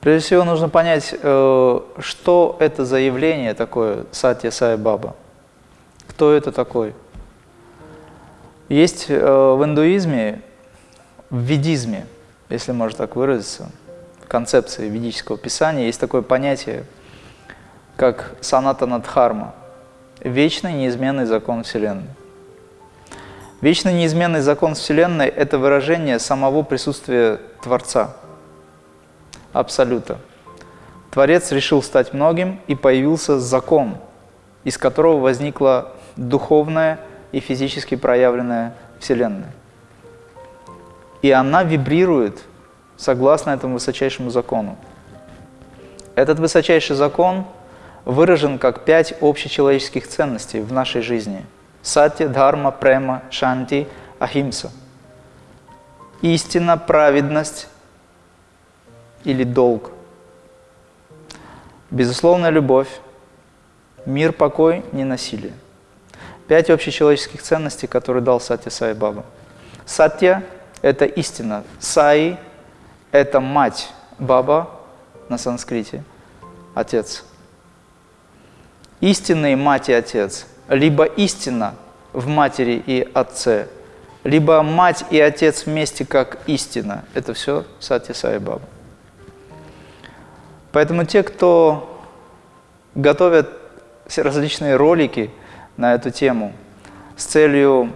Прежде всего нужно понять, э, что это за явление такое Сатья Сай Баба. Кто это такой? Есть э, в индуизме, в ведизме, если можно так выразиться, концепции ведического писания есть такое понятие, как санатана дхарма, вечный неизменный закон Вселенной. Вечный неизменный закон Вселенной – это выражение самого присутствия Творца, Абсолюта. Творец решил стать многим, и появился закон, из которого возникла духовная и физически проявленная Вселенная. И она вибрирует согласно этому высочайшему закону. Этот высочайший закон выражен как пять общечеловеческих ценностей в нашей жизни – Сатья, Дхарма, Према, Шанти, Ахимса. Истина, праведность или долг. Безусловная любовь, мир, покой, ненасилие. Пять общечеловеческих ценностей, которые дал Сатья Сай Баба. Сатья – это истина. Саи – это мать. Баба на санскрите – отец. Истинные мать и отец – либо истина в матери и отце, либо мать и отец вместе как истина. Это все Сати Сай Баба. Поэтому те, кто готовят различные ролики на эту тему с целью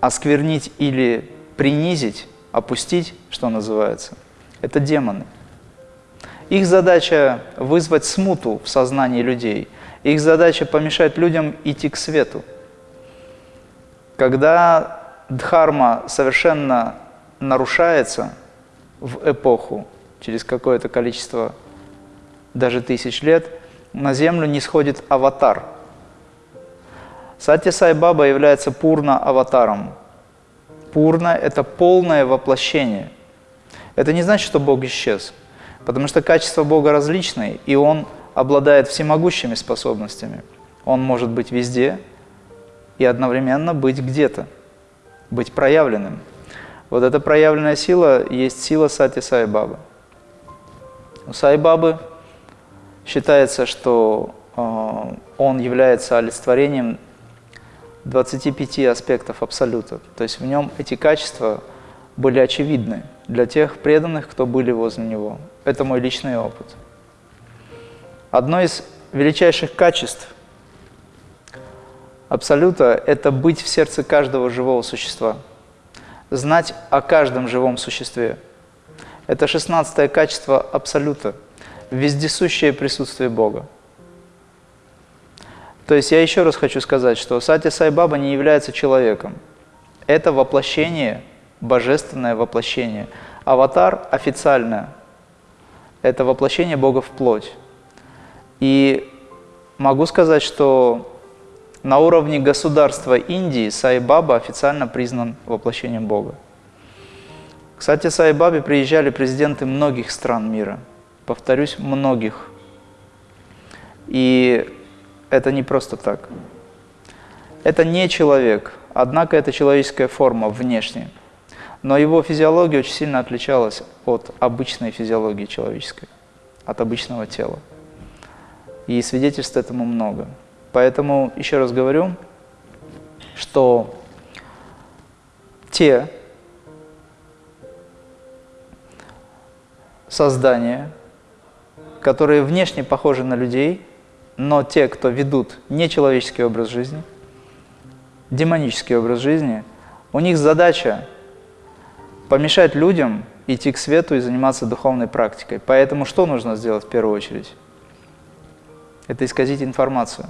осквернить или принизить, опустить, что называется, это демоны. Их задача вызвать смуту в сознании людей – их задача помешать людям идти к свету. Когда дхарма совершенно нарушается в эпоху, через какое-то количество даже тысяч лет, на землю не сходит аватар. Сатья Сай Баба является пурна-аватаром. Пурна – это полное воплощение. Это не значит, что Бог исчез, потому что качества Бога различные, и Он – обладает всемогущими способностями. Он может быть везде и одновременно быть где-то, быть проявленным. Вот эта проявленная сила есть сила Сати Сай Бабы. У Сай Бабы считается, что э, он является олицетворением 25 аспектов Абсолюта. То есть в нем эти качества были очевидны для тех преданных, кто были возле него. Это мой личный опыт. Одно из величайших качеств Абсолюта – это быть в сердце каждого живого существа, знать о каждом живом существе. Это шестнадцатое качество Абсолюта – вездесущее присутствие Бога. То есть я еще раз хочу сказать, что Сати Сай Баба не является человеком. Это воплощение, божественное воплощение. Аватар официальное – это воплощение Бога в плоть. И могу сказать, что на уровне государства Индии Сай-Баба официально признан воплощением Бога. Кстати, Сай-Бабе приезжали президенты многих стран мира. Повторюсь, многих. И это не просто так. Это не человек, однако это человеческая форма внешне. Но его физиология очень сильно отличалась от обычной физиологии человеческой, от обычного тела. И свидетельств этому много. Поэтому еще раз говорю, что те создания, которые внешне похожи на людей, но те, кто ведут нечеловеческий образ жизни, демонический образ жизни, у них задача помешать людям идти к свету и заниматься духовной практикой. Поэтому что нужно сделать в первую очередь? это исказить информацию.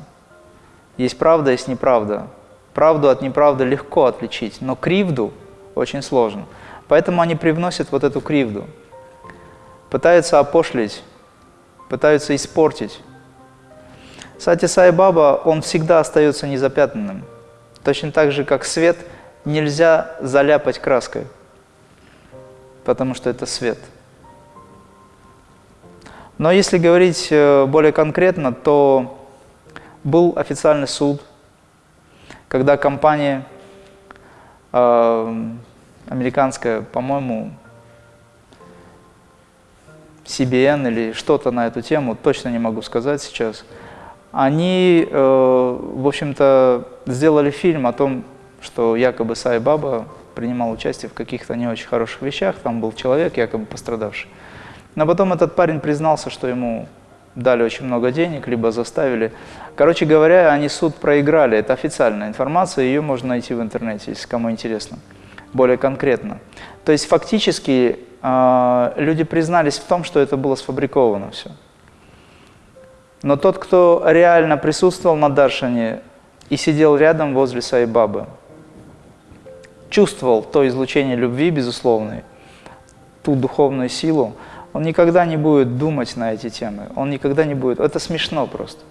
Есть правда, есть неправда. Правду от неправды легко отличить, но кривду очень сложно. Поэтому они привносят вот эту кривду. Пытаются опошлить, пытаются испортить. Сати Сай Баба, он всегда остается незапятнанным. Точно так же, как свет нельзя заляпать краской, потому что это свет – но если говорить э, более конкретно, то был официальный суд, когда компания э, американская, по-моему, CBN или что-то на эту тему, точно не могу сказать сейчас, они, э, в общем-то, сделали фильм о том, что якобы Сай Баба принимал участие в каких-то не очень хороших вещах, там был человек, якобы пострадавший. Но потом этот парень признался, что ему дали очень много денег, либо заставили. Короче говоря, они суд проиграли, это официальная информация, ее можно найти в интернете, если кому интересно, более конкретно. То есть фактически люди признались в том, что это было сфабриковано все. Но тот, кто реально присутствовал на Даршане и сидел рядом возле Сайбабы, чувствовал то излучение любви, безусловной, ту духовную силу, он никогда не будет думать на эти темы, он никогда не будет... Это смешно просто.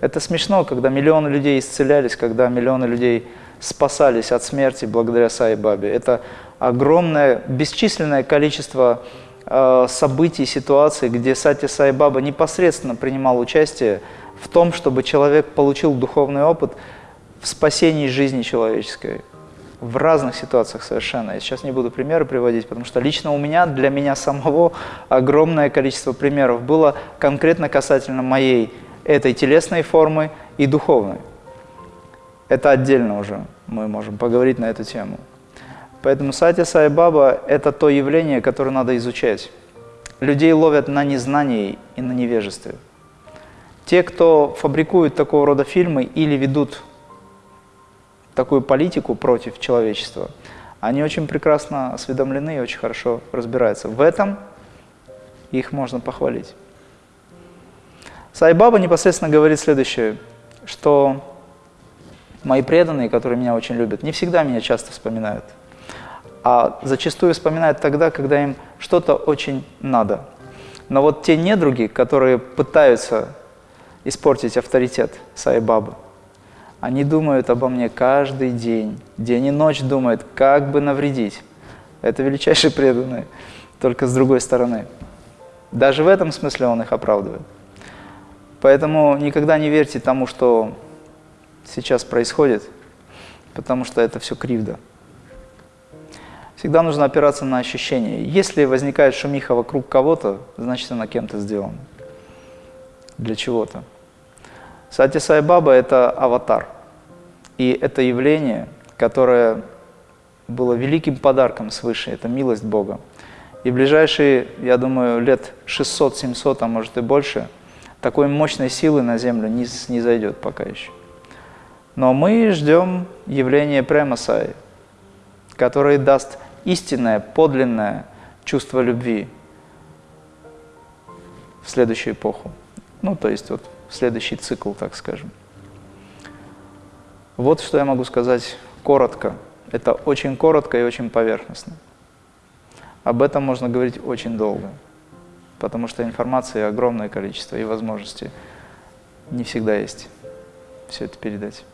Это смешно, когда миллионы людей исцелялись, когда миллионы людей спасались от смерти благодаря Сай Бабе. Это огромное, бесчисленное количество Э, событий, ситуаций, где Сати Сай Баба непосредственно принимал участие в том, чтобы человек получил духовный опыт в спасении жизни человеческой. В разных ситуациях совершенно. Я сейчас не буду примеры приводить, потому что лично у меня, для меня самого, огромное количество примеров было конкретно касательно моей этой телесной формы и духовной. Это отдельно уже мы можем поговорить на эту тему. Поэтому сати Сай Баба – это то явление, которое надо изучать. Людей ловят на незнании и на невежестве. Те, кто фабрикует такого рода фильмы или ведут такую политику против человечества, они очень прекрасно осведомлены и очень хорошо разбираются. В этом их можно похвалить. Сайбаба непосредственно говорит следующее, что мои преданные, которые меня очень любят, не всегда меня часто вспоминают – а зачастую вспоминают тогда, когда им что-то очень надо. Но вот те недруги, которые пытаются испортить авторитет Сайбабы, они думают обо мне каждый день, день и ночь думают, как бы навредить. Это величайшие преданные, только с другой стороны. Даже в этом смысле он их оправдывает. Поэтому никогда не верьте тому, что сейчас происходит, потому что это все кривда. Всегда нужно опираться на ощущения. Если возникает шумиха вокруг кого-то, значит она кем-то сделана. Для чего-то. Сати Сайбаба – это аватар. И это явление, которое было великим подарком свыше, это милость Бога. И в ближайшие, я думаю, лет 600-700, а может и больше, такой мощной силы на Землю не, не зайдет пока еще. Но мы ждем явления Премасаи, который даст истинное, подлинное чувство любви в следующую эпоху. Ну, то есть вот в следующий цикл, так скажем. Вот что я могу сказать коротко. Это очень коротко и очень поверхностно. Об этом можно говорить очень долго, потому что информации огромное количество и возможностей не всегда есть все это передать.